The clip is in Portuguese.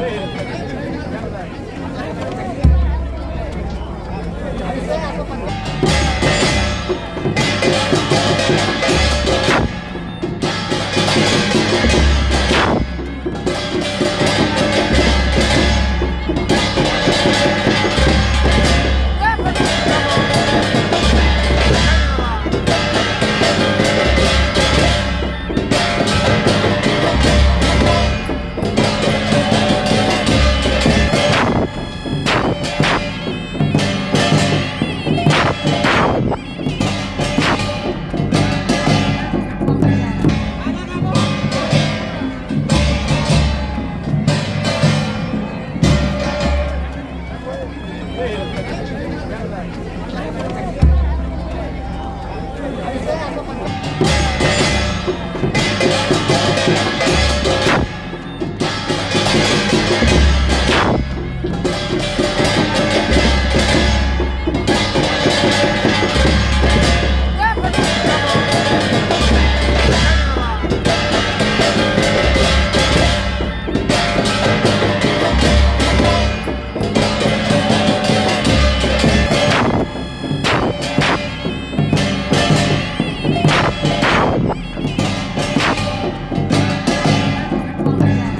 Ei,